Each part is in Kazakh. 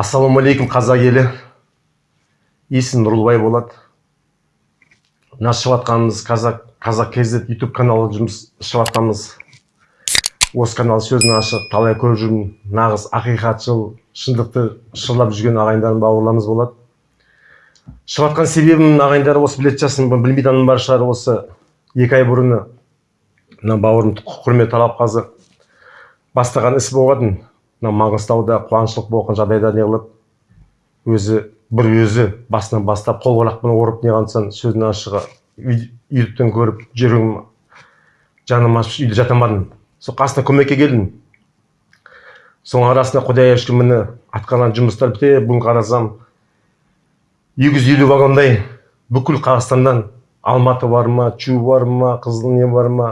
ассалаумағалейкум қазақ елі. Есім нұрлыбай болады мына жатқанымыз қазақ қазақ kz ютуб каналы жұмыс шығып жатқанымыз осы канал сөзін ашық талай көріп жүрмін. Нағыз ақиқатшыл шындықты шырлап жүрген ағайындарым бауырларымыз болады шығып жатқан себебім ағайындар осы білетін шығарсың білмейтінім бар шығар осы. Екі ай бұрын мына бауырым құрмет талапқазы бастаған іс болатын мына маңғыстауда қуанышлық болған жағдайда не қылып өзі бір өзі басынан бастап қол қолақпен орып не қылсаң сөздің ашығы ютубтан көріп жүрегім жаным ашып үйде жата алмадым. Сол қасына көмекке келдім. Соның арасында құдайға шүкір міне атқарған жұмыстар біте бүгін қарасам екі жүз елу вагондай бүкіл қазақстаннан алматы бар ма чу бар ма қызыл не бар ма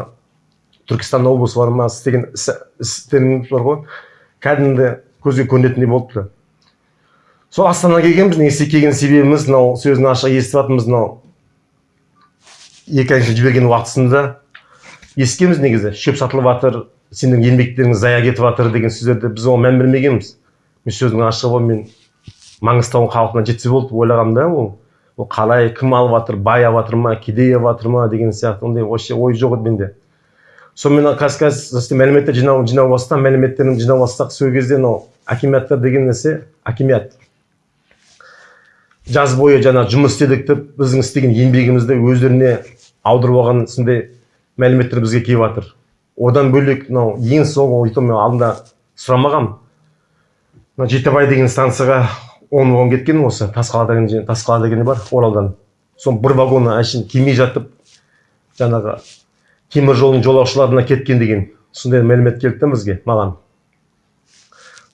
түркістан облысы бар ма істеген істеріміз бар ғой. Кәдімгі көзге көрінетіндей болыпты сол астанаға келгенбіз негізі келген себебіміз мынау сөзін ашық естіп жатырмыз мынау. Екі әнші жіберген уақытысында естігенбіз негізі. Шөп сатылып жатыр сенің еңбектерің зая кетіп жатыр деген сөздерді біз оған мән бермегенбіз. Мен сөздің ашығы мен маңғыстау халқына жетсе болды ойлағанмын да ол. Ол қалай кім алып жатыр бай алып жатыр ма кедей алып жатыр ма деген сияқты ондай вообще ой жоқ еді менде. Сонымен қазір қазір мәліметтер жинау жинау бастасам мәліметтерін жинау бастасақ сол кезде мынау акиматтар деген нәрсе акимат жаз бойы жаңа жұмыс істедік деп біздің істеген еңбегімізді өздеріне аударып алған сондай мәліметтер бізге келіп жатыр. Одан бөлек мынау ең соңғы мен алдында сұрамағанмын мына жетібай деген станцияға он вагон кеткен осы тасқала деген тасқала деген бар оралдан. Соның бір вагоны әшейін келмей жатып жаңағы темір жолдың жолаушыларына кеткен деген сондай мәлімет келді бізге маған.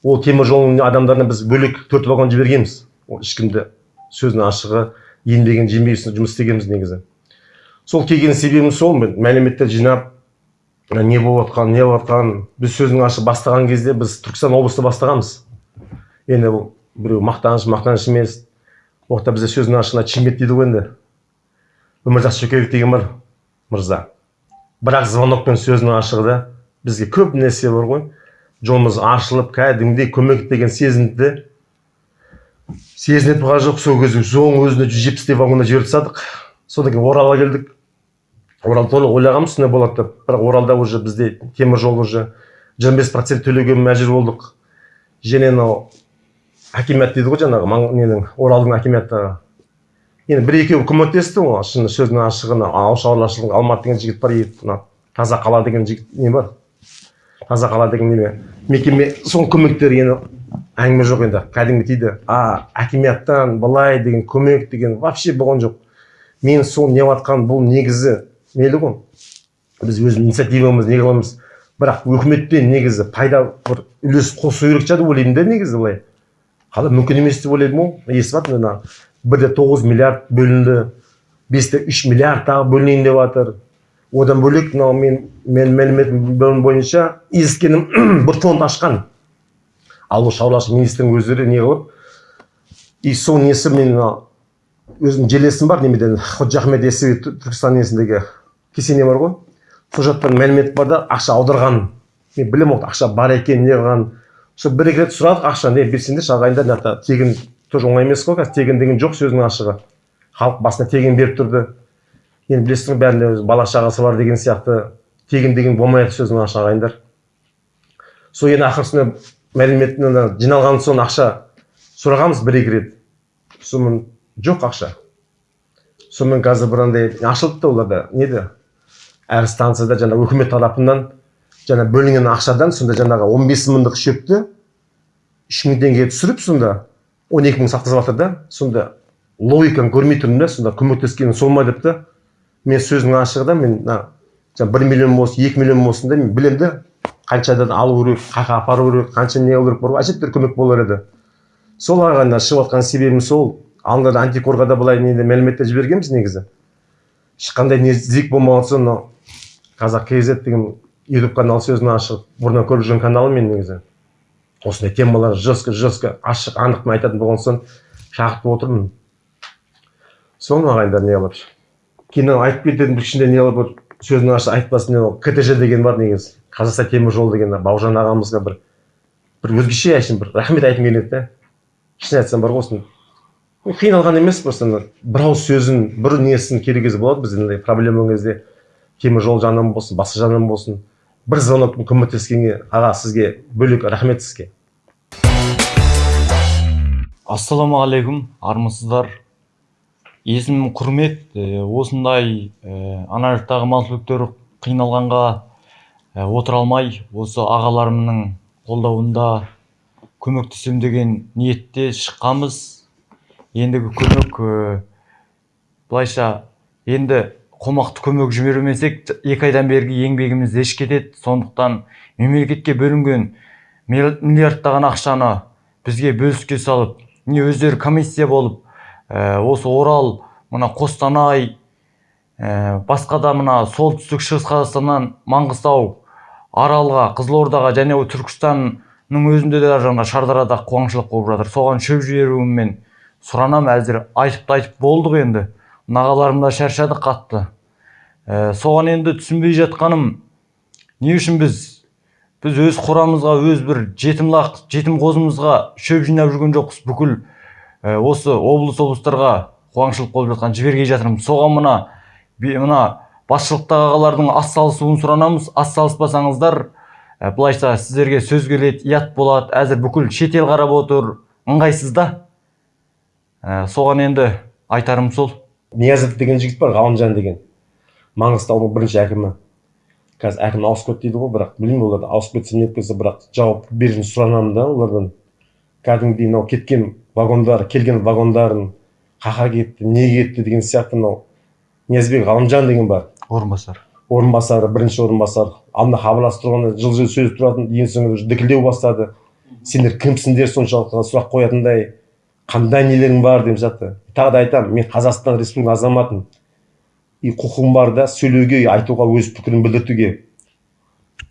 Ол темір жолдың адамдарына біз бөлек төрт вагон жібергенбіз. Ол ешкімді сөздің ашығы еңбегін жемей жұмыс істегенбіз негізі. Сол келген себебім сол мәліметтер жинап не болып жатқанын не болып жатқанын біз сөздің ашық бастаған кезде біз түркістан облыста бастағанбыз. Енді бұл біреу мақтаныш мақтаныш емес. Ол жақта бізде сөздің ашығына чимет дейді ғой енді. Өмірзақ шөкеев деген бар мырза. Бірақ звонокпен сөздің ашығы да. Бізге көп нәрсе бар ғой. Жолымыз ашылып кәдімгідей көмек деген сезінді. Сезінетін болған жоқ сол кезде соның өзінде жүз жетпістей вагонда жіберіп тастадық. Содан кейін оралға келдік. Орал толық ойлағанбыз сондай болады деп. Бірақ оралда уже бізде темір жол уже жиырма бес процент төлеуге мәжбүр болдық. Және мынау акимат дейді ғой жаңағы ненің оралдың акиматтары енді бір екеуі көмектесті ғой. Шын сөздің ашығы ауыл шаруашылығы алмат деген жігіт бар мына таза қала деген жігіт не бар? Таза қала деген неме? Мекеме соның көмектері енді әңгіме жоқ енді. Кәдімгі тиді а акиматтан былай деген көмек деген вообще болған жоқ. Мен сол не жатқан бұл негізі мейлі ғой біз өз инициативамыз не қыламыз. Бірақ өкіметтен негізі пайда бір үлес қосу керек шығар деп ойлаймын да негізі былай. Қалай мүмкін емес деп ойлаймын ғой естіп жатырмын ана бірде тоғыз миллиард бөлінді бесте үш миллиард тағы бөлінейін деп жатыр одан бөлек мынау мен мен мәліметім бойынша ескенім бір фонд ашқан ауыл шаруашылық министрінің өздері не қылып и сол несі мен өзімнің жерлесім бар немеден ходжа яссауи түркістан несіндегі кесене бар ғой сол жақтан мәлімет бар да ақша аударған. Мен білемін ол ақша бар екен не сол бір екі рет сұрадық ақшаны берсеңдерші ағайындар мына тегін тоже оңай емес қой қазір тегін деген жоқ сөзінің ашығы. Халық басына тегін беріп тұрды. Енді білесің ғой бәрінде бала шағасы бар деген сияқты. Тегін деген болмайды сөздің ашығы ағайындар сол енді ақырысында мәлімет жиналған соң ақша сұрағанбыз бір екі рет. Сонымен жоқ ақша. Сонымен қазір бір андай ашылды да оларда. Неде әр станцияда жаңа үкімет тарапынан жаңа бөлінген ақшадан сонда жаңағы он бес мыңдық шөпті үш мың теңгеге түсіріп сонда он екі мың сатқызып жатыр да сонда логиканы көрмей тұрмын да сонда көмектескені сол ма деп та мен сөздің ашығы да мен мына бір миллион болсын екі миллион болсын да мен білемін да қаншадан алу керек қай жаққа апару керек қанша не қылу керек бар ғой әжептәуір көмек болар еді. Сол ағайындар шығып жатқан себебім сол алдында да антикорға да былай неде мәліметтер жібергенбіз негізі. Ешқандай не сдвиг болмаған соң мынау қазақ kz деген ютуб канал сөзін ашық бұрыннан көріп жүрген каналым мен негізі. Осындай темалар жестко жестко ашық анықпен айтатын болған соң шақыртып отырмын. Соны ағайындар не қылып кейін айтып кететін бір не қылып бір сөзін ашық айтпасын ктж деген бар негізі. Қазақстан темір жолы деген бауыржан ағамызға бір бір өзгеше әшейін бір рахмет айтқым келеді да шын айтсам бар ғой осыны. Қиналған емес просто бір ауыз сөзін бір несін керек кезде болады бізде проблема кезде. Темір жол жағынан болсын басқа жағынан болсын. Бір звонокпен көмектескенге аға сізге бөлек рахмет сізге. Ассалаумағалейкум армысыздар. Есімім құрмет осындай ана жақтағы мал қиналғанға отыра алмай осы ағаларымның қолдауында көмектесем деген ниетте шыққанбыз. Ендігі көмек ә, былайша енді қомақты көмек жібермесек екі айдан бергі еңбегіміз еш кетеді сондықтан мемлекетке бөлінген мил- миллиардтаған ақшаны бізге бөліске салып не өздері комиссия болып ә, осы орал мына қостанай ә, басқа да мына солтүстік шығыс қазақстаннан маңғыстау аралға қызылордаға және түркістанның өзінде де жаңа шардарада қуаңшылық болып жатыр. Соған шөп жіберуіммен сұранам әзір айтып айтып болдық енді. Нағаларым да шаршады қатты. Ә, соған енді түсінбей жатқаным не үшін біз біз өз қорамызға өз бір жетім лақ жетім қозымызға шөп жинап жүрген жоқпыз бүкіл. Ә, осы облыс облыстарға қуаңшылық болып жатқан жібермей жатырмыз. Соған мына мына басшылықтағы ағалардың атсалысуын сұранамыз. Атсалыспасаңыздар ә, былайша сіздерге сөз келеді ұят болады. Әзір бүкіл шетел қарап отыр. Ыңғайсыз да. Ә, соған енді айтарым сол. Ниязов деген жігіт бар ғалымжан деген. Маңғыстаудың бірінші әкімі. Қазір әкім ауысып кетті дейді ғой бірақ білмеймін олар ауысып кетсе не кетсе бірақ жауап беруін сұранамын да олардан. Кәдімгідей мынау кеткен вагондар келген вагондарын қақа кетті не кетті деген сияқты мынау ниязбек ғалымжан деген бар. Орынбасар. Орынбасары бірінші орынбасар. Алдында хабарласып тұрғанда жылы жылы сөйлесіп тұратын ең соңында уже дікілдеу бастады. Сендер кімсіңдер соншалықты сұрақ қоятындай қандай нелерің бар деп жатты. Тағы да айтамын мен қазақстан республикасының азаматымын. И құқығым бар да сөйлеуге айтуға өз пікірімді білдіртуге.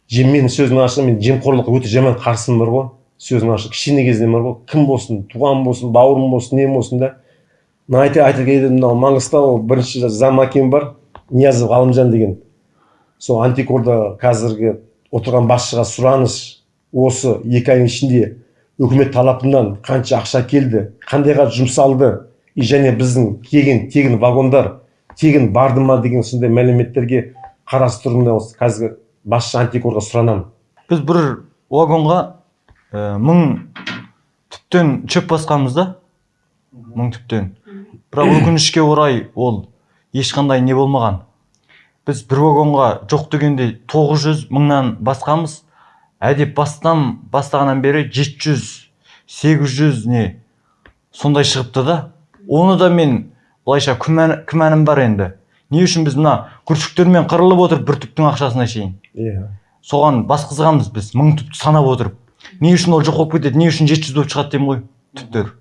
Жем менің сөзім ашық мен жемқорлыққа өте жаман қарсымын бар ғой. Сөзім ашық кішкене кезден бар ғой. Кім болсын туған болсын бауырым болсын не болсын да. Мына айта айта мынау маңғыстау бірінші зам әкем бар ниязов ғалымжан деген. Сол антикорда қазіргі отырған басшыға сұраныс осы екі айдың ішінде үкімет талапынан қанша ақша келді қандайға жұмсалды. И және біздің тегін тегін вагондар тегін барды ма деген сондай мәліметтерге қарастыруына осы қазіргі басшы антикорға сұранамын біз бір вагонға ә, мың түптен шөп басқанбыз да? Мың түптен. Бірақ өкінішке орай ол ешқандай не болмаған. Біз бір вагонға жоқ дегенде 900 мыңнан басқанбыз. Әдеп бастан бастағаннан бері 700 800 не сондай шығыпты да. Оны да мен былайша күмән, күмәнім бар енді? Не үшін біз мына күршіктермен қырылып отырып бір түптің ақшасына шейін? Иә. Соған басқызғанбыз біз мың түпті санап отырып. Не үшін ол жоқ болып кетеді не үшін жеті жүз болып шығады деймін ғой түптер.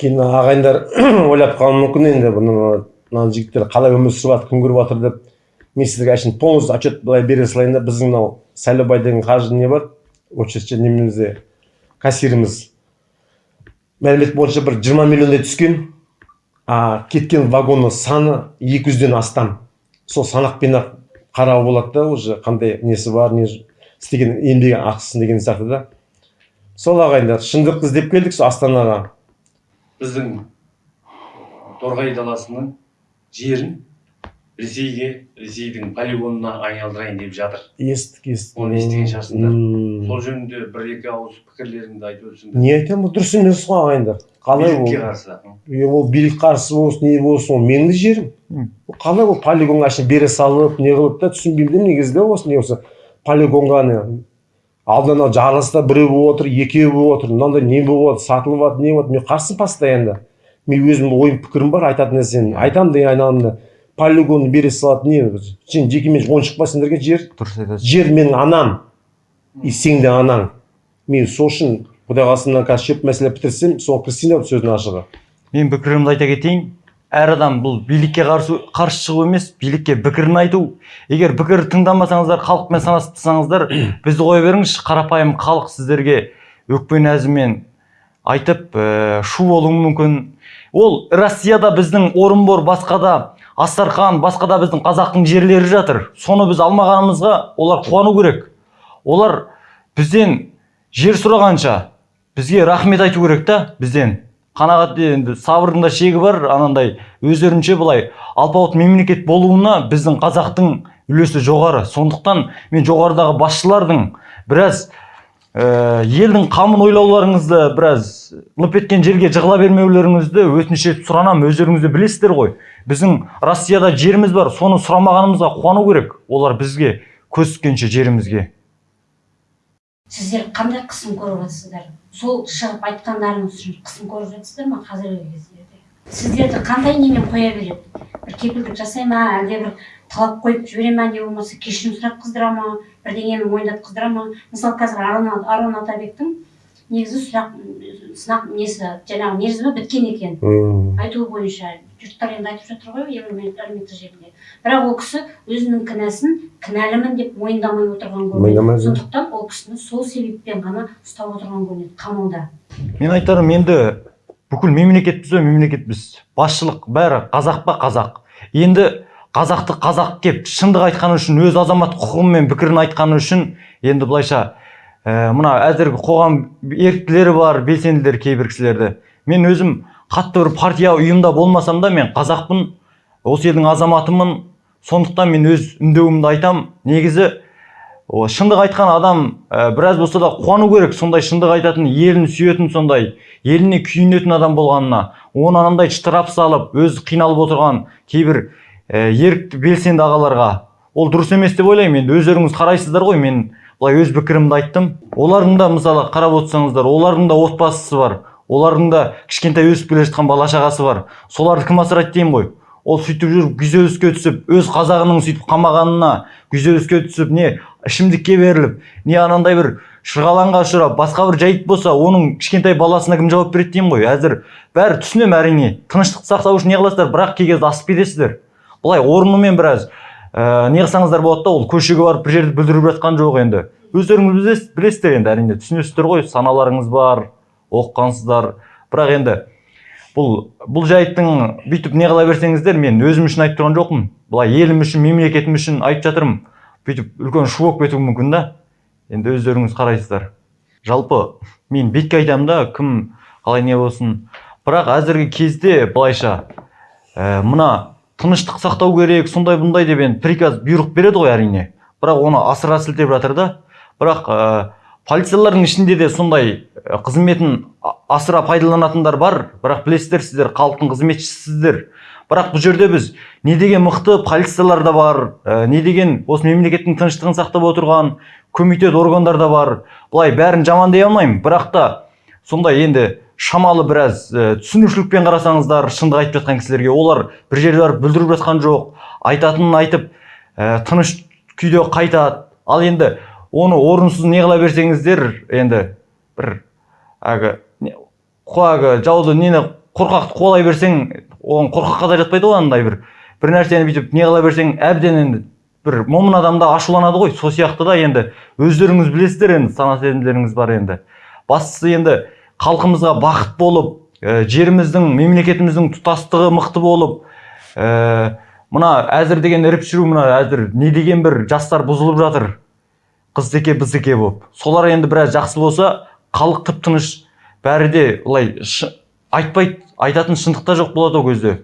Кейін ағайындар ойлап қалуы мүмкін енді бұны мына жігіттер қалай өмір сүріп жатыр күн көріп жатыр деп мен сіздерге әшейін полностью отчет былай бере салайын да біздің мынау сайлаубай деген қаржы не бар? Очередьте немізде кассиріміз. Мәлімет бойынша бір жиырма миллиондай түскен. А кеткен вагонның саны екі жүзден астам. Сол санақпен ақ қарауға болады да уже қандай несі бар не істеген еңбегі ақысын деген сияқты да. Сол ағайындар шындықты іздеп келдік сол астанаға. Біздің торғай даласының жерін. Ресейге ресейдің полигонына айналдырайын деп жатыр. Естік естік. Оны естіген шығарсыңдар. Мм. сол жөнінде бір екі ауыз пікірлеріңді айтып өтсеңдер. Не айтамын бұл дұрыс емес қой ағайындар. Қалай билікке ол? қарсы. Е, ол билік қарсы болсын не болсын ол менің де жерім. Қалай ол полигонға әшейін бере салып не қылып та түсінбеймін да негізі да осы не осы полигонға не алдында анау жарылыста біреу болып отыр екеу болып отыр мынандай не болып жатыр сатылып жатыр не болып жатыр мен қарсымын постоянно. Мен өзімнің ойым пікірім бар айтатын нәрсені айтамын деген айналамда полигонды бере салады не сен жекеменшік ойыншық па сендерге жер. Дұрыс айтасыз жер менің анам. И сенің де анаң. Мен сол үшін құдай қаласа мына қазір шөп мәселе бітірсем соған кірісейін деп сөздің ашығы мен пікірімді айта кетейін. Әр адам бұл билікке қарсы қарсы шығу емес билікке пікірін айту. Егер пікір тыңдамасаңыздар халықпен санаспасаңыздар бізді қоя беріңізші. Қарапайым халық сіздерге өкпе нәзімен айтып ә, шу болуы мүмкін. Ол россияда біздің орынбор басқа да астархан басқа да біздің қазақтың жерлері жатыр. Соны біз алмағанымызға олар қуану керек. Олар бізден жер сұрағанша бізге рахмет айту керек та бізден. Қанағат енді сабырдың да шегі бар анандай өздерінше былай алпауыт мемлекет болуына біздің қазақтың үлесі жоғары. Сондықтан мен жоғарыдағы басшылардың біраз ә, елдің қамын ойлауларыңызды біраз лып еткен жерге жығыла бермеулеріңізді өтініш етіп сұранамын өздеріңіз де білесіздер ғой. Біздің россияда жеріміз бар соны сұрамағанымызға қуану керек. Олар бізге көз жерімізге. Сіздер қандай қысым көріп жатсыздар? Сол шығып айтқандарыңыз үшін қысым көріп жатсыздар ма қазіргі кездерде? Сіздерді қандай немен қоя береді? Бір кепілдік жасай ма? Әлде бір талап қойып жібере ма? Не болмаса кешірім сұрап қыздыра ма? Бірдеңені мойындатқыздыра ма? Мысалы қазір арон атабектің негізі сұрақ сынақ несі жаңағы мерзімі біткен екен? М. айтуы бойынша жұрттар енді айтып жатыр ғой әлеумет- әлеуметтік желіде бірақ ол кісі өзінің кінәсін кінәлімін деп мойындамай отырған көрінеді. Сондықтан ол кісіні сол себеппен ғана ұстап отырған көрінеді қамауда. Мен айтарым енді бүкіл мемлекетпіз ғой мемлекетпіз. Басшылық бәрі қазақ па қазақ. Енді қазақты қазақ кеп шындық айтқаны үшін өз азамат құқығы мен пікірін айтқаны үшін енді былайша ә, мына әзіргі қоғам еріктілері бар белсенділер кейбір кісілерді. Мен өзім қатты бір партия ұйымда болмасам да мен қазақпын осы елдің азаматымын. Сондықтан мен өз үндеуімді айтам. Негізі о, шындық айтқан адам ә, біраз болса да қуану керек сондай шындық айтатын елін сүйетін сондай еліне күйінетін адам болғанына. Оны анандай штраф салып өзі қиналып отырған кейбір ә, ерікті белсенді ағаларға. Ол дұрыс емес деп ойлаймын. Енді өздеріңіз қарайсыздар ғой мен былай өз пікірімді айттым олардың да мысалы қарап отырсаңыздар олардың да отбасысы бар олардың да кішкентай өсіп келе жатқан бала шағасы бар соларды кім асырайды деймін ғой ол сөйтіп жүріп күйзеліске түсіп өз қазағының сөйтіп қамағанына күйзеліске түсіп не ішімдікке беріліп не анандай бір шырғалаңға ұшырап басқа бір жайт болса оның кішкентай баласына кім жауап береді деймін ғой әзір бәрі түсінемін әрине тыныштық сақтау үшін не қыласыздар бірақ кей кезде асып кетесіздер былай орнымен біраз ә, не қылсаңыздар болады да ол көшеге барып бір жерді бүлдіріп жатқан жоқ енді. Өздеріңіз білесіз- білесіздер енді әрине түсінесіздер ғой саналарыңыз бар оқығансыздар. Бірақ енді бұл бұл жайттың бүйтіп не қыла берсеңіздер мен өзім үшін айтып тұрған жоқпын. Былай елім үшін мемлекетім үшін айтып жатырмын. Бүйтіп үлкен шу болып кетуі мүмкін да. Енді өздеріңіз қарайсыздар. Жалпы мен бетке айтамын да кім қалай не болсын. Бірақ әзіргі кезде былайша ә, мына тыныштық сақтау керек сондай бұндай деп енді приказ бұйрық береді ғой әрине. Бірақ оны асыра сілтеп жатыр да. Бірақ ә, полициялардың ішінде де сондай ә, қызметін асыра пайдаланатындар бар. Бірақ білесіздер сіздер халықтың қызметшісіздер бірақ бұл жерде біз не деген мықты полициялар да бар ә, не деген осы мемлекеттің тыныштығын сақтап отырған комитет органдар да бар. Былай бәрін жаман дей алмаймын. Бірақ та сондай енді шамалы біраз ә, түсінушілікпен қарасаңыздар шындық айтып жатқан кісілерге олар бір жерде барып бүлдіріп жатқан жоқ айтатынын айтып ә, тыныш күйде қайтады. Ал енді оны орынсыз не қыла берсеңіздер енді бір қо- әлгі жауды нені қорқақты қуалай берсең оған қорқаққа да жатпайды ғой андай бір бір нәрсені бүйтіп не қыла берсең әбден енді бір момын адам да ашуланады ғой. Сол сияқты да енді өздеріңіз білесіздер енді сана сезімдеріңіз бар енді. Бастысы енді халқымызға бақыт болып ә, жеріміздің мемлекетіміздің тұтастығы мықты болып ә, мына әзір деген іріп шіру мына әзір не деген бір жастар бұзылып жатыр. Қыздеке біздіке болып. Солар енді біраз жақсы болса халық тып тыныш бәрі де былай айтпайды айтатын шындық та жоқ болады ол кезде.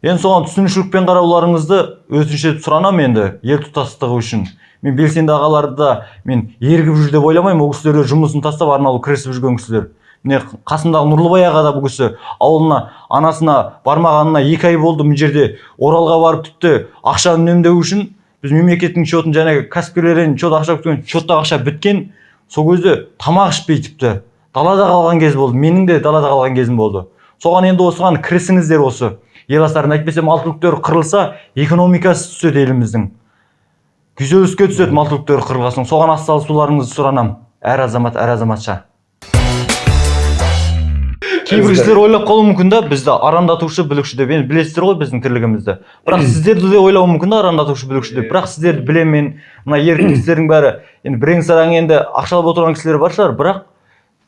Енді соған түсінушілікпен қарауларыңызды өтініш етіп сұранамын енді ел тұтастығы үшін. Мен белсенді ағаларды да мен ерігіп жүр деп ойламаймын. Ол кісілер жұмысын тастап арнаулы кірісіп жүрген кісілер. Міне қасымдағы нұрлыбай аға да бұл кісі ауылына анасына бармағанына екі ай болды мына жерде. Оралға барып тіпті ақша үнемдеу үшін біз мемлекеттің счетын жаңағы кәсіпкерлерден счет ақша күткен счеттағы ақша біткен сол кезде тамақ ішпей тіпті. Далада қалған кез болды менің де далада қалған кезім болды. Соған енді осыған кірісіңіздер осы. Ел астарын әйтпесе мал түліктер қырылса экономикасы түседі еліміздің. Күйзеліске түседі мал түліктер қырылған соң соған атсалысуларыңызды сұранамын әр азамат әр азаматша. Кейбір кісілер ойлап қалуы мүмкін да бізді арандатушы бүлікші деп енді білесіздер ғой біздің тірлігімізді. Бірақ сіздерді де ойлауы мүмкін да арандатушы бүлікші деп. Бірақ сіздерді білемін мен мына ерікті кісілердің бәрі. Енді бірең сараң енді ақшалап отырған кісілер бар шығар бірақ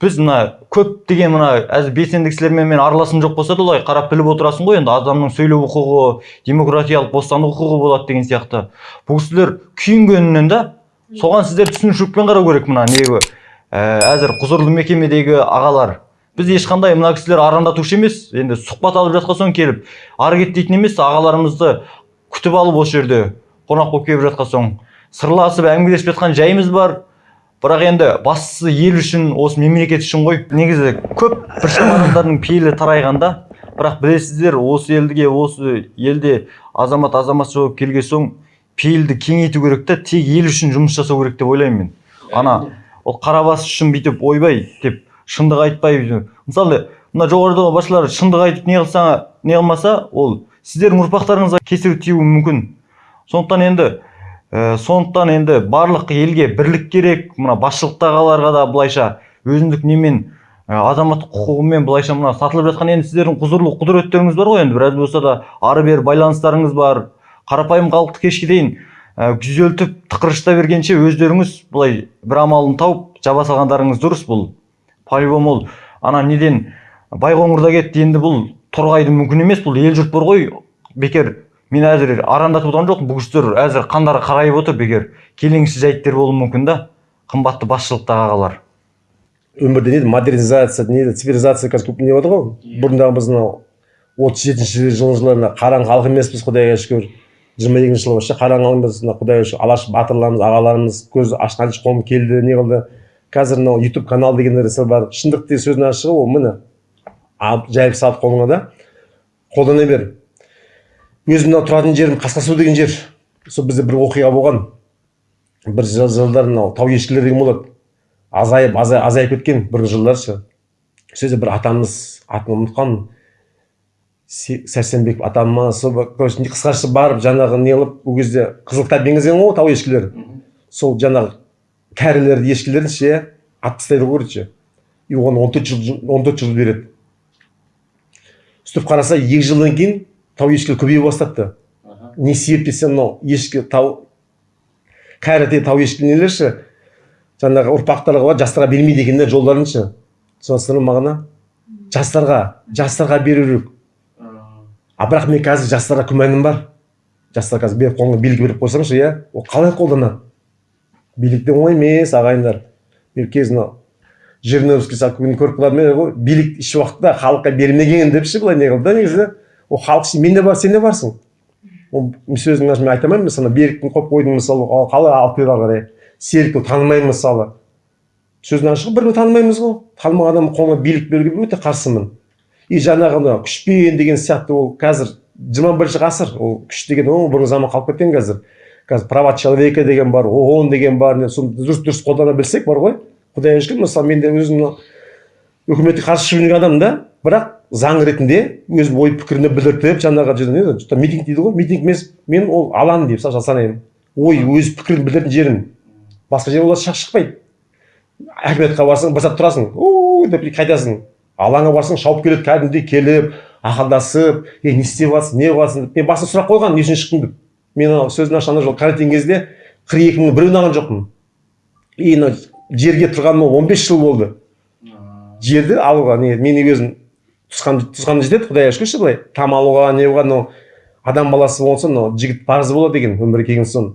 біз мына көптеген мына әзір белсенді кісілермен мен араласым жоқ болса да олай қарап біліп отырасың ғой енді адамның сөйлеу құқығы демократиялық бостандық құқығы болады деген сияқты. Бұл кісілер күйінгенінен да соған сіздер түсінушілікпен қарау керек мына неге әзір құзырлы мекемедегі ағалар біз ешқандай мына кісілер арандатушы емес. Енді сұхбат алып жатқан соң келіп ары кет дейтін емес ағаларымызды күтіп алып осы жерде қонақ болып келіп жатқан соң. Сырласып әңгімелесіп жатқан жайымыз бар. Бірақ енді бастысы ел үшін осы мемлекет үшін ғой. Негізі көп біршама адамдардың пейілі тарайғанда. Бірақ білесіздер осы елге осы елде азамат азаматша болып келген соң пейілді кеңейту керек та тек ел үшін жұмыс жасау керек деп ойлаймын мен. Ана ол қара бас үшін бүйтіп ойбай деп шындық айтпай мысалы мына жоғарыдағы басшылар шындық айтып не қылса не қылмаса ол сіздердің ұрпақтарыңызға кесірі тиюі мүмкін. Сондықтан енді ә, сондықтан енді барлық елге бірлік керек мына басшылықта ағаларға да былайша өзіндік немен ә, азаматтық құқығымен былайша мына сатылып жатқан енді сіздердің құзырлы құдіреттеріңіз бар ғой енді біраз болса да ары бері байланыстарыңыз бар. Қарапайым халықты кешке дейін ә, күйзелтіп тықырышта бергенше өздеріңіз былай бір амалын тауып жаба салғандарыңыз дұрыс бұл. По любому ол ана неден? Байқоңырда кетті енді бұл торғайды мүмкін емес бұл ел жұрт бар ғой бекер. Мен әзір арандатып отырған жоқпын бұл кісілер. Әзір қандары қарайып отыр бекер. Келеңсіз жайттар болуы мүмкін да қымбатты басшылықтағы ағалар. Өмірде не модернизация не цивилизация қазір көп не болды ғой. Бұрындағы біз мынау отыз жетінші жылы жылы қараң халық емеспіз құдайға шүкір. жиырма екінші жылы вообще қараң халықпыз мына құдайға шүкір. Алаш батырларымыз ағаларымыз көз ашқан қолым келді не қылды? Қазір мынау ютуб канал деген нәрсе бар. Шындық деген сөздің ашығы ол міне. Алып жайып салып қолыңа да. Қолдана бер. Өзім мынау тұратын жерім қасқасу деген жер. Сол бізде бір оқиға болған. Бір жыл- жылдар мынау тау ешкілер деген болады. Азайып азай- азайып кеткен бір жылдар ше сол бір атамыз атын Се- сәрсенбеков атам ма сол короче қысқаша барып жаңағы не қылып ол кезде қызыл кітап енгізген ғой тау ешкілер сол жаңағы кәрілерді ешкілерді ше атып тастайды ғой короче и оған он төрт жыл он төрт жыл береді. Сөйтіп қараса екі жылдан кейін тау ешкілер көбейе бастапты. Не себеп десе мынау ешкі тау кәрі тау ешкі нелер ше жаңағы ұрпақтарға бар жастарға бермейді екендер жолдарын ше. Ме мағына. Жастарға жастарға беру керек. А бірақ мен қазір жастарға күмәнім бар. Жастар қазір беріп қолыңа билік беріп қойсаңшы иә ол қалай қолданады? Билік те оңай емес ағайындар мен мынау жириновский күні көріп қалатын мен ғой билік еш уақытта халыққа бермеген деп ше былай не қылды да негізі ол халық ше мен де бар сен де барсың ол сөздің мен айта алмаймын мысалы беріктің қойып қойдың мысалы ал қалай алып келді ары қарай серікті танымаймын мысалы сөздің ашығы бір танымаймыз ғой танымаған адам қолына билік беруге өте қарсымын и жаңағы мына күшпен деген сияқты ол қазір жиырма бірінші ғасыр ол күш деген ол бұрынғы заман қалып кеткен қазір қазір права человека деген бар оон деген бар не соны дұрыс дұрыс қолдана білсек бар ғой. Құдайға шүкір мысалы мен де өзім үкіметке қарсы жүрген адаммын да бірақ заң ретінде өз ой пікірімді білдіртіп жаңағы митинг дейді ғой. Митинг емес мен ол алаң деп санаймын ой өз пікірін білдіретін жерім. Басқа жерге олар шықпайды. Әкіметке барсаң бір сәт тұрасың деп қайтасың. Алаңға барсаң шауып келеді кәдімгідей келіп ақылдасып ей не істеп жатсың не қыласың деп. Мен басында сұрақ қойған не үшін шықтың деп. Мен анау сөздің ашығанда жол карантин кезде қырық екі мыңның біреуін алған жоқпын. И мына жерге тұрғаныма он бес жыл болды. Жерді алуға не менің өзім туысқан туысқаным жетеді құдайға шүкірші былай. Там алуға не қылуға мынау адам баласы болса мынау жігіт парызы болады деген өмірге келген соң.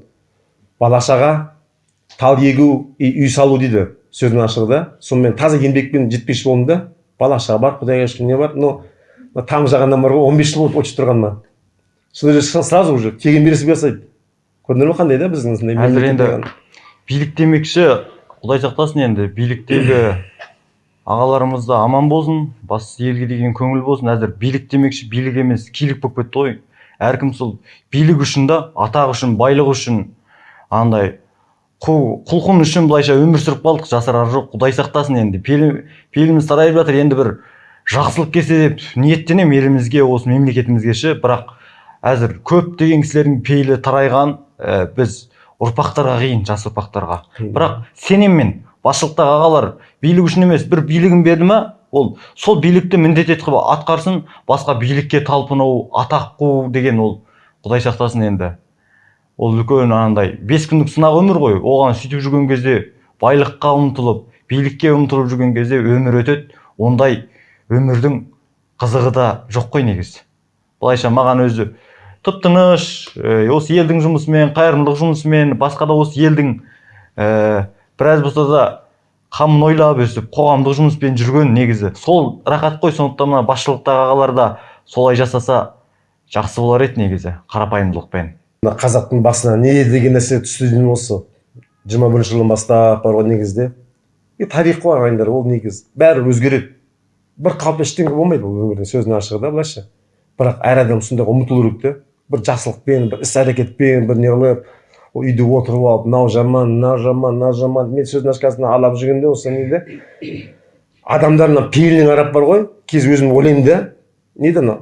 Бала шаға тал егу и үй салу дейді сөздің ашығы да. Сонымен таза еңбекпен жетпекші болдым да бала шаға бар құдайға шүкір не бар. Но там жағаннан бар ғой он бес жыл болды очередь тұрғаныма. Сол жерде сразу уже тегін бересің жасайды көрдіңдер ме қандай да біздің мемлекет енді- билік демекші құдай сақтасын енді биліктегі ағаларымыз да аман болсын бастысы елге деген көңіл болсын. Әзір билік демекші билік емес килік болып кетті ғой. Әркім сол билік үшін да атақ үшін байлық үшін андай қу құлқын үшін былайша өмір сүріп қалдық. Жасырары жоқ құдай сақтасын енді. Пейіл- пейіліміз тарайып жатыр енді бір жақсылық келсе деп ниеттенемін елімізге осы мемлекетімізге ше. Бірақ әзір көп деген кісілердің пейілі тарайған ә, біз ұрпақтарға қиын жас ұрпақтарға. Бірақ сенемін мен басшылықтағы ағалар билік үшін емес бір билігін берді ма ол сол билікті міндет етіп атқарсын басқа билікке талпыну атақ қуу деген ол. Құдай сақтасын енді. Ол үлкен анандай бес күндік сынақ өмір ғой. Оған сөйтіп жүрген кезде байлыққа ұмтылып билікке ұмтылып жүрген кезде өмір өтеді. Ондай өмірдің қызығы да жоқ қой негізі. Былайша маған өзі тып тыныш ә, осы елдің жұмысымен қайырымдылық жұмысымен басқа да осы елдің ә, біраз болса да қамын ойлап өстіп қоғамдық жұмыспен жүрген негізі. Сол рахат қой сондықтан мына басшылықтағы ағалар да солай жасаса жақсы болар еді негізі қарапайымдылықпен. Мына қазақтың басына не деген нәрсе түсті деймін осы. Жиырма бірінші жылдан бастап бар ғой негізде. И тарих қой ағайындар ол негіз. Бәрі өзгереді. Бір қалыпты ештеңе болмайды бұл өмірде сөздің ашығы да былайша. Бірақ әр адам сондайға ұмтылу керек та бір жақсылықпен бір іс әрекетпен бір неғылып ол үйде отырып алып мынау жаман мынау жаман мынау жаман мен сөздің ашқасына алап жүргенде осы неде адамдар мына пейіліне қарап бар ғой кейде өзім ойлаймын да не еді анау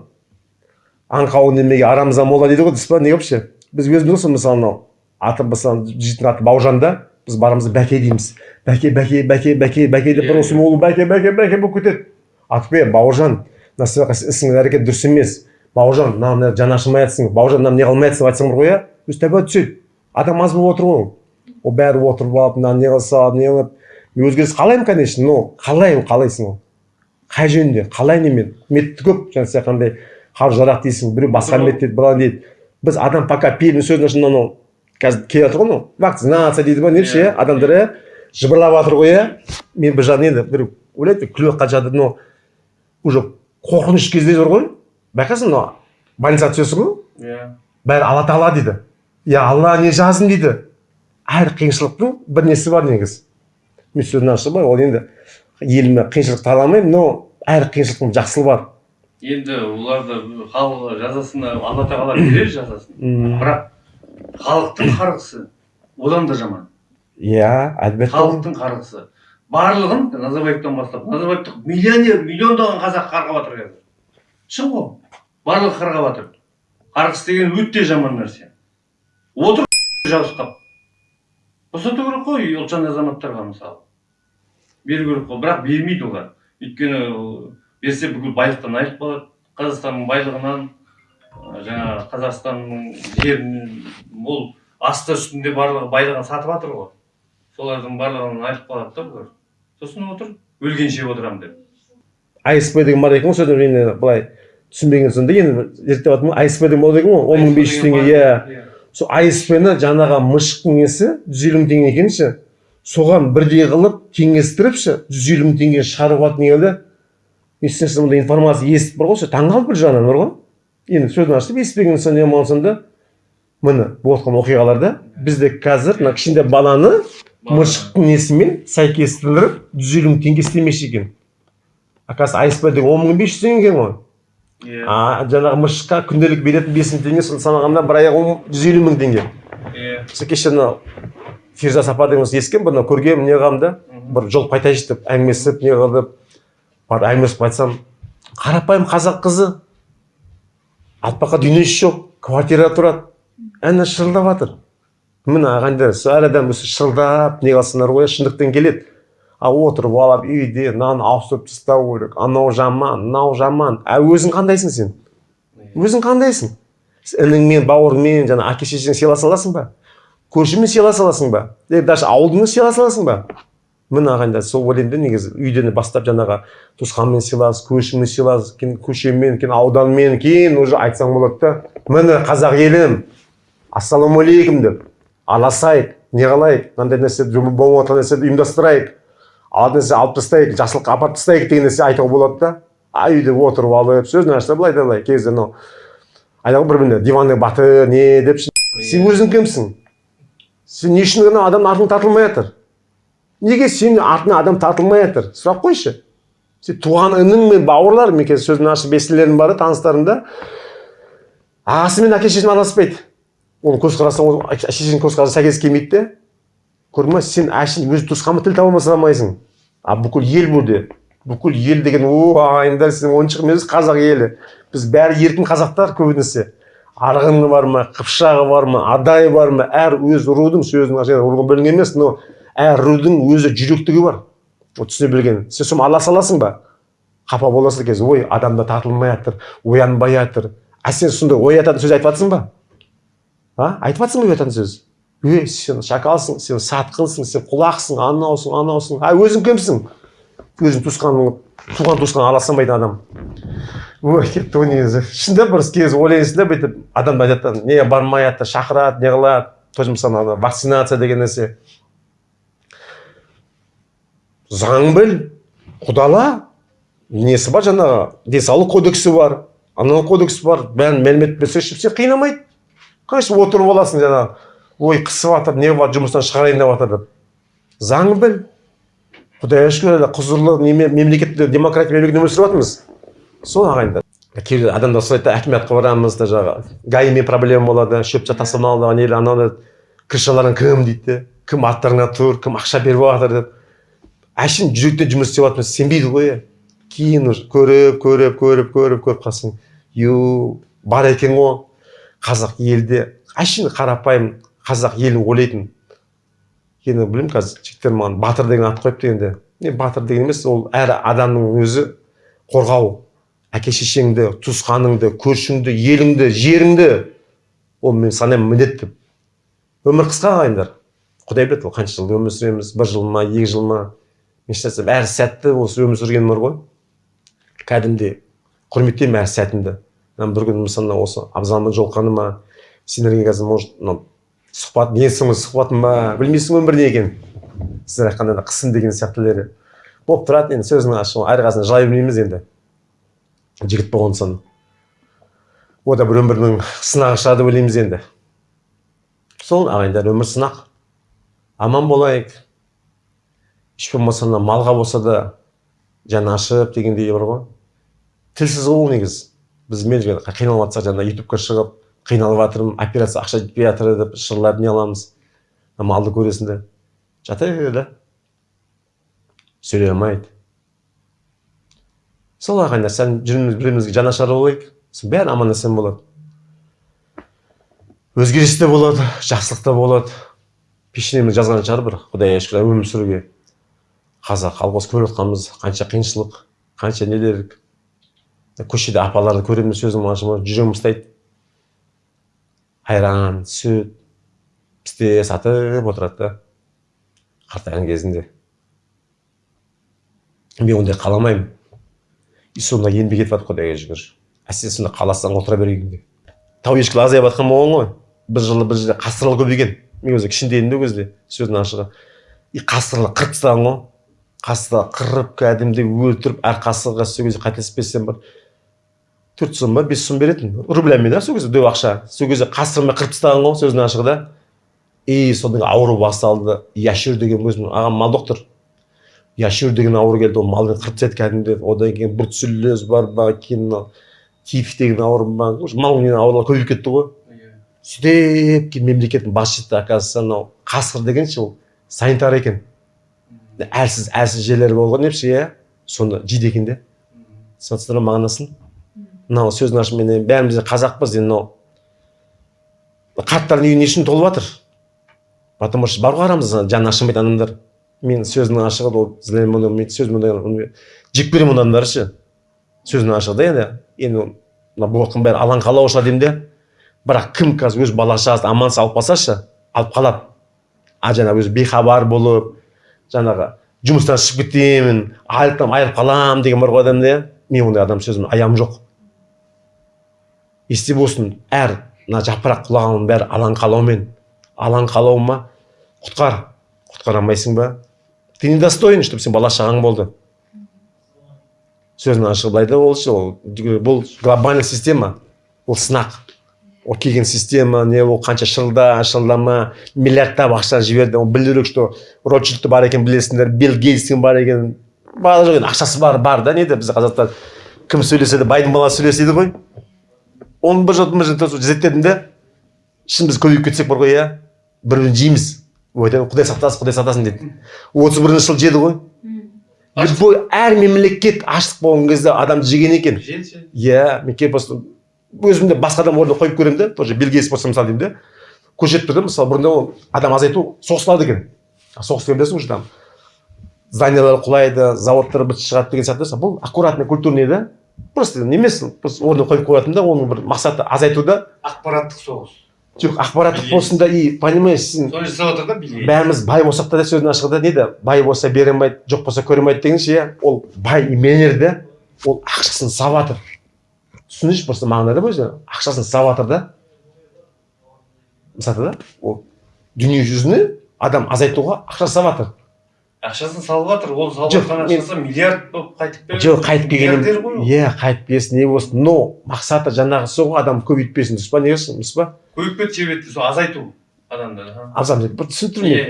аңқау немеге арамза мола дейді ғой дұрыс па не вообще біз өзіміз мысалы мынау аты мысалы жейтін аты бауыржан да біз барамыз бәке дейміз бәке бәке бәке бәке бәке деп бір осы бәке бәке бәке болып кетеді атпе бауыржан мына сен ісің әрекет дұрыс емес бауыржан мына мына жаны ашымай жатсың бауыржан мына не қылмай жатсың деп айтсаң бар ғой иә? Өзі табиғат түседі адам аз болып отыр ғой. Ол бәрі отырып алып мына не қылса не қылып мен өзгеріс қалаймын конечно но қалай ол қалайсың ол қай жөнінде? Қалай немен методы көп жаңа сен айтқандай қару жарақ дейсің біреу басқа мет дейді былай дейді. Біз адам пока пейілдің сөзін үшін анау қазір келіп жатыр ғой анау вакцинация дейді ма неші иә. адамдар иә? Жыбырлап жатыр ғой иә? Мен бір жағынан енді біреу ойлайды күліп жатқан жатыр но уже қорқыныш кезде бар ғой. Байқайсың мына больницаға түсесің ғой? Иә. Бәрі алла тағала дейді. Иә алла не жаздым дейді. Әр қиыншылықтың бір несі бар негізі мен ашығы бар ол енді еліме қиыншылық таламаймын но әр қиыншылықтың жақсылығы бар. Енді оларды халық жазасын алла тағала берер жазасын. Бірақ халықтың қарғысы одан да жаман. Иә әлбетте. Халықтың қарғысы. Барлығын назарбаевтан бастап назарбаевты миллионер миллиондаған қазақ қарғап жатыр қазір. Шын ғой. Барлығы қарғап жатыр. Қарғыс деген өте жаман нәрсе. Отыр жабысқап босату керек қой ұлтжан азаматтарға мысалы. Беру керек қой бірақ бермейді олар. Өйткені берсе бүкіл байлықтан айырылып қалады. Қазақстанның байлығынан жаңағы қазақстанның жерін ол асты үстінде барлығы байлығын сатып жатыр ғой. Солардың барлығынан айырылып қалады да бұлар. Сосын отыр өлгенше отырамын деп. Асп деген бар екен ғой енді былай түсінбеген соң да енді зерттеп жатырмын ғой. Асп деген болады екен ғой он мың бес жүз теңге иә. Сол асп ны жаңағы мышықтың несі жүз елу мың теңге екен ше соған бірдей қылып теңестіріп ше жүз елу мың теңге шығарып алатын еді естен мындай информация естіп бар ғой ше таңқалып бір жағынан бар ғой. Енді сөзін ашып естімеген соң не болған соң да міне болып жатқан оқиғаларда бізде қазір мына кішкентай баланы мышықтың несімен сәйкестендіріп жүз елу мың теңге істемекші екен. Оказывается асп деген он мың бес жүз теңге екен ғой. Иә а жаңағы мышыққа күнделік беретін бес мың теңге соны санағанда бір аяғы жүз елу мың теңге. Иә сол кеше мынау фирза сапар деген ескенмін бір мынау көргенмін не қыламын да? Бір жол қайтайыншы деп әңгімелесіп не қылып барып әңгімелесіп айтсам қарапайым қазақ қызы алпаққа дүниесі жоқ квартирада тұрады әне шырылдап жатыр міне ағайындар әр адам осы шырылдап не қылсындар ғой шындықтан келеді. Отырып алып үйде мынаны ауыстырып тастау керек. Анау жаман мынау жаман. А өзің қандайсың сен? Өзің қандайсың? Ініңмен бауырыңмен жаңа әке шешең сыйласа аласың ба? Көршімен сыйласа аласың ба? Е даже ауылыңмен сыйласа аласың ба? Міне ағайындар сол ойлаймын да негізі. Үйден бастап жаңағы туысқанмен сыйлас көршімен сыйлас кейін көшемен кейін ауданмен кейін уже айтсаң болады да міне қазақ елім ассалаумағалейкум деп. Араласайық не қылайық мынандай нәрсе болып жатқан нәрсені ұйымдастырайық. Нәрсе алып тастайық жақсылыққа апарып тастайық деген нәрсе айтуға болады да. А үйде отырып алып сөзін ашса былай да былай. Кей кезде анау айтады ғой бір біріне диванный баты не деп сен өзің кімсің? Сен не үшін ана адамның артың тартылмай жатыр? Неге сенің артыңа адам тартылмай жатыр? Сұрақ қойшы. Сен туған інің мен бауырларың мен қазір сөзін ашып естілерім бар таныстарым да ағасы мен әке шешесімен араласпайды. Оның көзқарасы шешенің көзқарасы сәйкес келмейді де. Көрдің ба сен әшейін өз туысқанмен тіл таба алмайсың. А бүкіл ел burada бүкіл ел деген о ағайындар сен ойыншық емес қазақ елі біз бәрі еркін қазақтар көбінесе. Арғыны бар ма қыпшағы бар ма адайы бар ма әр өз рудың сөзінің руға бөлінген емес но әр рудың өзі жүректігі бар. Ол түсіне білген. Сен соны араласа аласың ба? Қапа боласың кезде ой адамда тартылмай жатыр оянбай жатыр а сен сондай оятатын сөз айтып жатрсың ба? А? Айтып жатрсың ба оятатын сөз? Ей сен шакалсың сен сатқынсың сен құлақсың анаусың анаусың а өзің кімсің? Өзің туысқаның туған туысқан араласпайтын адам. Ой кетті ғой негізі. Шынында бір кезі ойлайсың да бүйтіп адамдар айтады не бармай жатыр шақырады не қылады. Тоже мысалы ана вакцинация деген нәрсе. Заң біл құдала несі бар жаңағы? Денсаулық кодексі бар анау кодекс бар бәрін мәлімет берсе ешкім сені қинамайды. Конечно отырып аласың жаңағы. Ой қысып жатыр не бар жұмыстан шығарайын деп жатыр деп заң біл. Құдайға шүкір құзырлы мемлекетте демократия мемлекетте өмір сүріп жатырмыз. Сол ағайындар. Кейбір адамдар сұрайды да акиматқа барамыз да жаңағы гаимен проблема болады шөп тастамалды не ананы крышаларын кім? дейді. Де кім аттарыңа тұр? Кім ақша беріп жатыр? деп. Әшейін жүректен жұмыс істеп жатырмыз. Сенбейді ғой. Иә кейін уже көріп көріп көріп көріп көріп қалсаң ю бар екен ғой. Қазақ елде. Әшейін қарапайым қазақ елін ойлайтын. Енді білмеймін қазір жігіттер маған батыр деген ат қойыпты енді. Не батыр деген емес ол әр адамның өзі қорғау. Әке шешеңді туысқаныңды көршіңді еліңді жеріңді. Ол мен санаймын міндет деп. Өмір қысқа ағайындар құдай біледі ол қанша жыл өмір сүреміз бір жыл ма екі жыл ма. Мен шын айтсам әр сәтті осы өмір сүрген өмір ғой. Кәдімгідей құрметтеймін әр сәтімді. Бір күні мысалы осы абзалмен жолыққаныма сендерге қазір может мынау сұхбат несің сұхбатым ба білмейсің өмір не екенін сіздер айтқандай қысым деген сияқтылары болып тұрады енді сөздің ашығы әрқайсысына жылай бермейміз енді. Жігіт болған соң. О да бір өмірдің сынағы шығар деп ойлаймыз енді. Сол ағайындар өмір сынақ. Аман болайық. Еш болмаса мына малға болса да жаны ашып дегендей бар ғой. Тілсіз ғой ол негізі біз мен қиналып жатсақ жаңағы ютубқа шығып қиналып жатырмын операция ақша жетпей жатыр деп шырлап не аламыз? Малды көресің де. Жата береді сөйлей алмайды. Сол ағайындар сәл бірімізге жанашыр болайық. Сосын бәрі аман есен болады. Өзгеріс те болады жақсылық та болады. Пешенеміз жазған шығар бір құдайға шүкір өмір сүруге. Қазақ колхоз көріп жатқанбыз. Қанша қиыншылық қанша нелер көшеде апаларды көреміз сөзім ашылмай жүрегім ұстайды. Айран сүт пісте сатып отырады да қартайған кезінде. Мен ондай қаламаймын и сонда еңбек етіп жатыр құдайға шүкір әсіресе сонда қаласаң отыра бергенде тау ешкілер азайып жатқан болған ғой. Бір жылы бір жерде қасқырлар көбейген мен өзі кішкентай едім де ол кезде сөздің ашығы. И қасқырлар қырып тастаған ғой. Қасқырлар қырып кәдімгідей өлтіріп әр қасқырға сол кезде қателеспесем бір төрт сом ба бес сом беретін. Рублями да сол кезде дөп ақша. Сол кезде қасқырмен қырып тастаған ғой сөздің ашығы да. И содан ауру басталды. Яшюр деген өзім ағам мал доктор. Яшюр деген ауру келді ол малды қырып тастайды кәдімгідей одан кейін бруцеллез бар ма кейін мынау тиф деген ауру ба мал аурулар көбейіп кетті ғой. Сөйтіп кейін мемлекеттің басшысы оказывается анау қасқыр деген ше ол санитар екен. Әлсіз әлсіз жерлері болған депші иә? Соны жейді екен де. Түсініп ма мағынасын? Мынау сөздің ашығы мен бәріміз де қазақпыз енді мынау. Қарттардың үйі не үшін толып жатыр. Потому что бар ғой арамызда жаны ашымайтын адамдар. Мен сөздің ашығы ол сөз жек көремін адамдарды ше. Сөздің ашығы да енді енді мына болып жатқан бәрі алаңқалау шығар деймін де. Бірақ кім қазір өз бала шағасын аман алып қалсашы алып қалады. А жаңағы өзі бейхабар болып жаңағы жұмыстан шығып кетемін айлықтан айырылып қаламын деген бар ғой адамда иә. Мен ондай адам сөзім аямым жоқ. Есте болсын. Әр мына жапырақ құлағанның бәрі алаңқалаумен алаңқалау ма құтқар. Құтқара алмайсың ба? Ты недостоин чтобы сен бала шағаң болды. Сөздің ашығы былай да ол ол бұл глобальный система. Ол сынақ. Ол келген система не ол қанша шылда шылдама миллиардтап ақша жіберді. Ол керек что ротшильд бар екен білесіңдер билл гейтстің бар екен. Бала жоқ енді ақшасы бар бар да неде? Біз қазақта кім сөйлесе де байдың баласы сөйлеседі ғой. Оны бір жыл бір жыл зерттедім де шын біз көбейіп кетсек бар ғой иә? Бір бірін жейміз құдай сақтасын құдай сақтасын дейді. отыз бірінші жылы жеді ғой. Любой әр мемлекет аштық болған кезде адам жеген екен. Иә мен келіп просто өзімде басқа адам орнына қойып көремін да тоже билл гейтс болса мысалы деймін да көшіріп тұр да мысалы бұрында ол адам азайту соғысылады екен. Соғыс деген білесің уже там зданиялар құлайды заводтар бітіп шығады деген сияқты. Бұл аккуратный культурный да? Просто емес просто орнына қойып қоятын да оның бір мақсаты азайту да ақпараттық соғыс. Жоқ ақпараттық болсын да и понимаешь сен соны жасап жатыр да бәріміз бай болсақ та сөздің ашығы да не да бай болса бере алмайды жоқ болса көре алмайды дегенше иә ол бай миллионер да ол ақшасын сап жатыр түсініңізші просто мағына да өзі. Ақшасын сап жатыр да. Мысалы да ол дүние жүзіне адам азайтуға ақша сап жатыр ақшасын салып жатыр ол салып жатқан ақшасы миллиард болып қайтып келеді. Жоқ қайтып келген иә қайтып келсін не болсын. Но мақсаты жаңағы сол ғой адам көбейтпесін дұрыс па не дұрыс па? Көбейіп кетті жебетті сол азайту адамды азам бір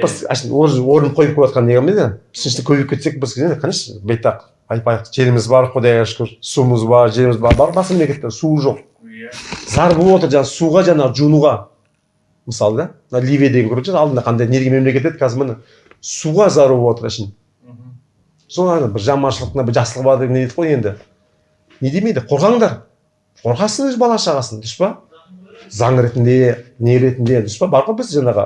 біз әшейін орын орын қойып қойып жатқан неғым еді үшінші көбейіп кетсек біз конечно байтақ айтпайық жеріміз бар құдайға шүкір суымыз бар жеріміз бар бар басқа мемлекетте су жоқ. Иә. Зар болып отыр жаңағы суға жаңағы жуынуға мысалы да мына ливия деген көріп алдында қандай не деген мемлекет еді қазір міне суға зар болып отыр әшейін сол бір жаманшылық мына бір жақсылық бар деп не дейді ғой енді? Не демейді? Қорғаңдар. Қорғасын өз бала шағасын дұрыс па? Заң ретінде не ретінде дұрыс па? Бар ғой бізде жаңағы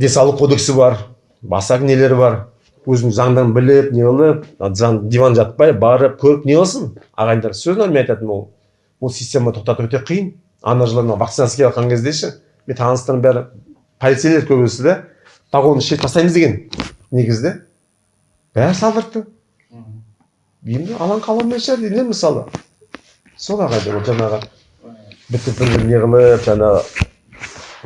денсаулық кодексі бар басқа нелері бар. Өзінің заңдан біліп не қылып диван жатпай барып көріп не қылсын? Ағайындар сөзін мен айтатын ол. Ол система тоқтату өте қиын. Ана жылы мына вакцинация келіп жатқан кезде ше мен таныстарым бәрі. Полицейлер көбісі да погонды шешіп тастаймыз деген негізде. Бәрі салдыртты. Енді алаң қаламай шығар дейді да мысалы. Сол ағайындар ол жаңағы бітіп бір не қылып жаңағы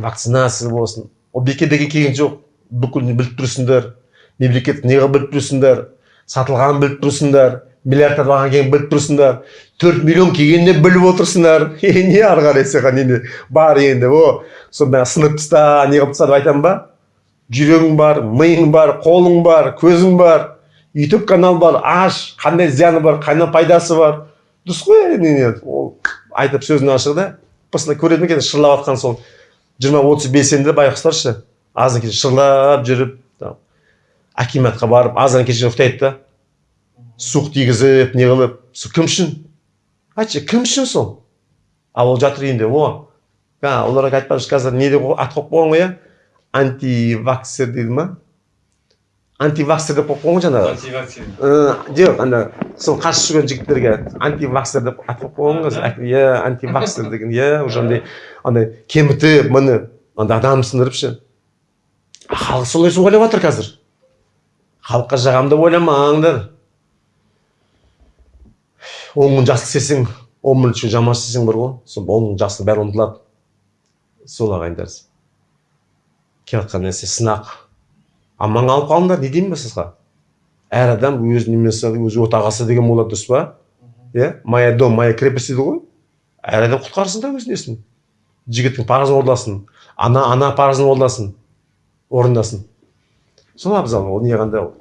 вакцинация болсын. Ол бекерден келген жоқ. Бүкіл біліп тұрсыңдар мемлекет неғып біліп тұрсыңдар сатылғанын біліп тұрсыңдар миллиардтар кейін біліп тұрсыңдар төрт миллион келгенін де біліп отырсыңдар. Не ары қарай саған енді? Бар енді о бәрі сынып таста не қылып тастады айтамын ба? Жүрегің бар миың бар қолың бар көзің бар ютуб канал бар аш қандай зияны бар қандай пайдасы бар. Дұрыс қой не не. Ол айтып сөзін ашық да просто көреді екен шырлап жатқан сол жиырма отыз белсенді байғұстаршы азан кеш шырлап жүріп акиматқа барып азан кеш ұйықтайды да. Суық тигізіп не қылып сол кім үшін? Айтшы кім үшін сол? Ал ол жатыр үйінде о. А, оларға айтпақшы қазір не деп ат қойып қойған ғой иә антиваксер дейді ма? Антиваксер деп қойып қойған ғой жаңағы Э, жоқ ана сол қарсы жүрген жігіттерге антиваксер деп ат қойып қойған ғой иә антиваксер деген иә уже андай андай кемітіп міне андай адам сындырып ше халық солай ойлап жатыр қазір. Халыққа жағамын деп ойламаңдар. Он мың жақсы істесең он мың үшін жаман істесең бар ғой. Сол он мың жақсы бәрі ұмытылады. Сол ағайындар. Келіп жатқан нәрсе сынақ аман алып қалыңдар не деймін мен сізға әр адам өз немесі өз отағасы деген болады дұрыс па? Иә? Моя дом моя крепость дейді ғой. Әр адам құтқарсын да өз несін жігіттің парызын орындасын ана ана парызын орындасын орындасын. Сол абзал ол не қандай ол?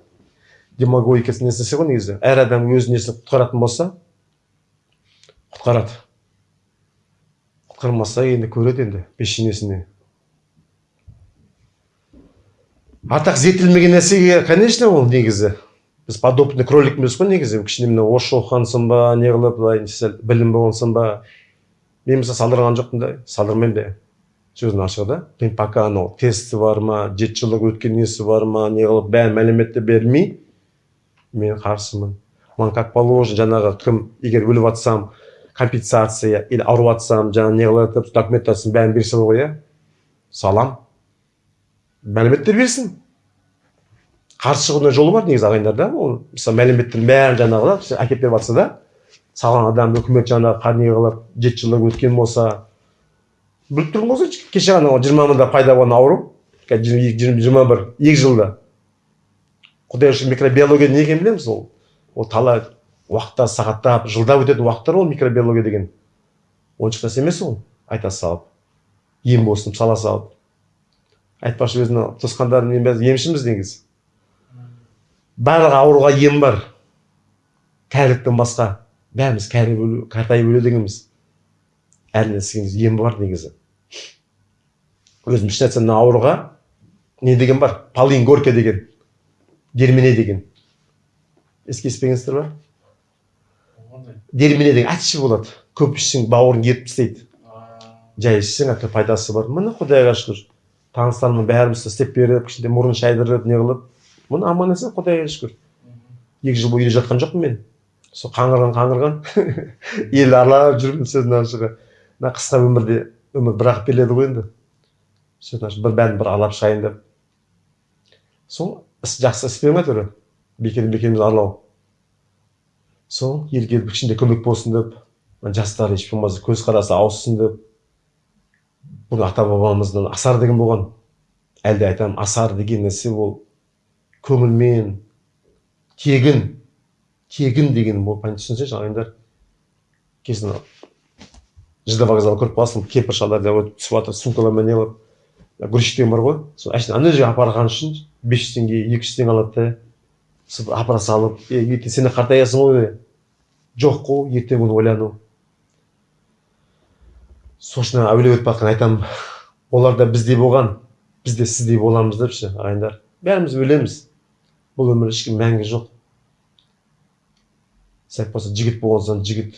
Демагогика несі ғой негізі. Әр адам өз несін құтқаратын болса құтқарады. Құтқармаса енді көреді енді пешенесіне. Артақ зерттелмеген нәрсеге конечно ол негізі. Біз подопытный кролик емес қой негізі. Кішкене мына орысша оқығансың ба не қылып былай сәл білім болғансың ба мен мысалы салдырған жоқпын да салдырмаймын да. Сөздің ашығы да. Мен пока анау тесті бар ма жеті жылдық өткен несі бар ма не қылып бәрін мәліметті бермей мен қарсымын. Маған как положено жаңағы кім егер өліп жатсам компенсация или ауырып жатсам жаңағы не қылып документациясын бәрін берсе ғой иә. Салам. Мәліметтер берсін. Қарсы шығудың жолы бар негізі ағайындар да ол мысалы мәліметтердің бәрін жаңағы да әкеліп беріп жатса да салған адам үкімет жаңағы не қылып жеті жылдық өткен болса біліп тұрмын ғой кеше ғана жиырма мыңда пайда болған ауру қазір жиырма- бір екі жылда. Құдай үшін микробиология не екенін білеміз ол? Ол талай уақыттар сағаттап жылдап өтетін уақыттар ол микробиология деген. Оншық нәрсе емес ол. Айта салып ем болсын сала салып. Айтпақшы өзінің туысқандарым мен бәрі емшіміз негізі. Барлық ауруға ем бар. Кәріліктен басқа бәріміз кәрі өлу қартайып өледі екенбіз әр нәрсенің емі бар негізі. Өзім еш нәрсе мына ауруға не деген бар? Полин горка деген. Дермене деген. Еске еспегенсіздер ба? Дермене деген. Әтші болады. Көп ішсең бауырың еріп тастайды жай ішсең әйтеуір пайдасы бар. Міне құдайға шүкір. Таныстарыма бәріміз істеп беріп кішкентай мұрын шайдырып не қылып аман есен құдайға шүкір. Екі жыл бойы үйде жатқан жоқпын мен. Сол қаңғырған қаңғырған ел аралап жүрмін сөздің ашығы. Мына қысқа өмірде өмір бір ақ беріледі ғой енді. Сөздің ашығы. Бір бәрін бір аралап шығайын деп. Сол іс жақсы іс пе әйтеуір бекер бекерімізді аралау. Сол елге кішкентай көмек болсын деп. Жастар еш болмаса көзқарасы ауыссын деп. Бұл ата бабамыздан асар деген болған. Әлде айтамын асар деген нәрсе ол көңілмен тегін тегін деген пән түсінсеңші ағайындар kesin жд вокзалы көріп қаласың кемпір шалдар да өтіп түсіп жатыр сумкалармен грузчик деген бар ғой сол әшейін ана жерге апарған үшін бес жүз теңге екі жүз теңге алады да сөйтіп апара салып ертең сен қартаясың ғой жоқ қой ертеңгі күні ойлану. Сол үшін әуелеп өтіп жатқан айтамын олар да біздей болған біз де сіздей боламыз деп ше ағайындар. Бәріміз өлеміз. Бұл өмірде ешкім мәңгі жоқ. Сәт болса жігіт болған соң жігіт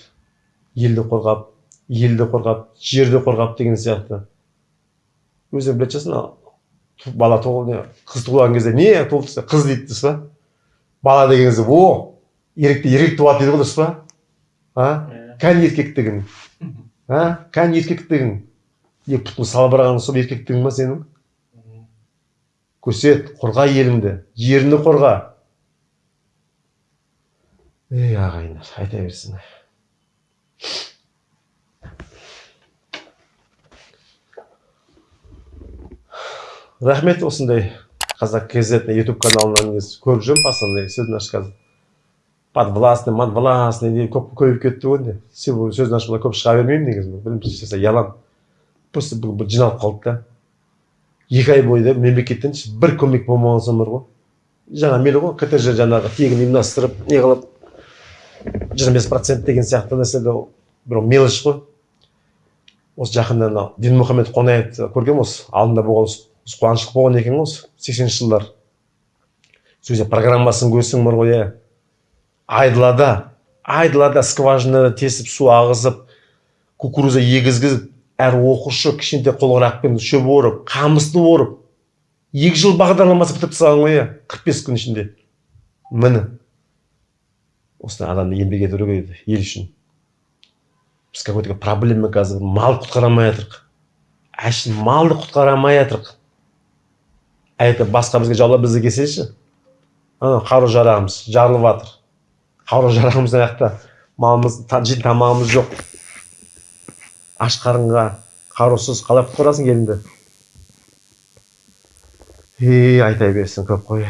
елді қорғап елді қорғап жерді қорғап деген сияқты. Өзің білетін шығарсың бала туыл не қыз туылған кезде не туылды десе қыз дейді дұрыс па? Бала деген кезде о еркекте еркек туады дейді ғой дұрыс па? А? Кәне еркектігің а? Кәне еркектігің. Екі пұтыңды салбырағаның сол еркектігің ба сенің? Көрсет қорға еліңді жеріңді қорға. Ей ағайындар айта берсін. Рахмет осындай қазақ kz ютуб каналынан көріп жүрмін постоянно сөзін қазір подвластный подвластный деп көп көбейіп кетті ғой енді сөзін ашып былай көп шыға бермеймін негізі бірінші ұяламын просто бұл жиналып қалды да екі ай бойы да мемлекеттен бір көмек болмаған соң бар ғой жаңа мейлі ғой ктж жаңағы тегін ұйымдастырып не қылып жиырма бес процент деген сияқты нәрселер бір мелочь қой осы жақында мынау дінмұхаммед қонаевты көргенмін осы алдында болған қуаныштық болған екен ғой осы сексенінші жылдар сол кезде программасын көрсең бар ғой иә айдалада айдалада скважинада тесіп су ағызып кукуруза егізгізіп әр оқушы кішкентай қолғырақпен шөп орып қамысты орып екі жыл бағдарламасы бітіріп тастаған ғой иә қырық бес күн ішінде. Міне. Осындай адамды еңбек ету керек еді ел үшін. Біз какой то проблема қазір мал құтқара алмай жатырмық әшейін малды құтқара алмай жатырмық әйті басқа бізге жаулап бізге келсеші ана қару жарағымыз жарылып жатыр. Қару жарағымыз ана жақта малымыз жейтін тамағымыз жоқ. Аш қарынға қарусыз қалай құтқарасың еліңді е айта берсін көп қой.